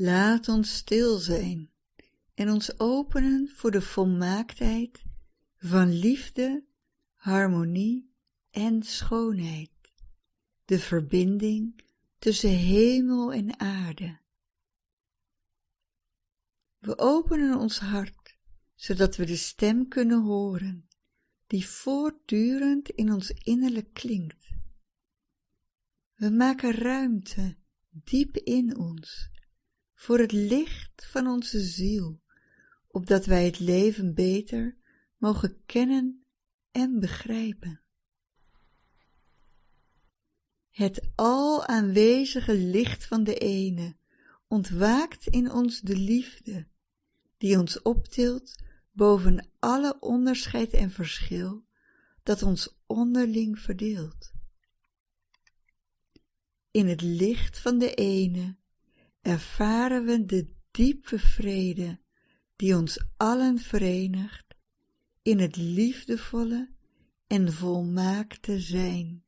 Laat ons stil zijn en ons openen voor de volmaaktheid van liefde, harmonie en schoonheid, de verbinding tussen hemel en aarde. We openen ons hart, zodat we de stem kunnen horen, die voortdurend in ons innerlijk klinkt. We maken ruimte diep in ons voor het licht van onze ziel, opdat wij het leven beter mogen kennen en begrijpen. Het al aanwezige licht van de ene ontwaakt in ons de liefde, die ons optilt boven alle onderscheid en verschil dat ons onderling verdeelt. In het licht van de ene ervaren we de diepe vrede die ons allen verenigt in het liefdevolle en volmaakte zijn.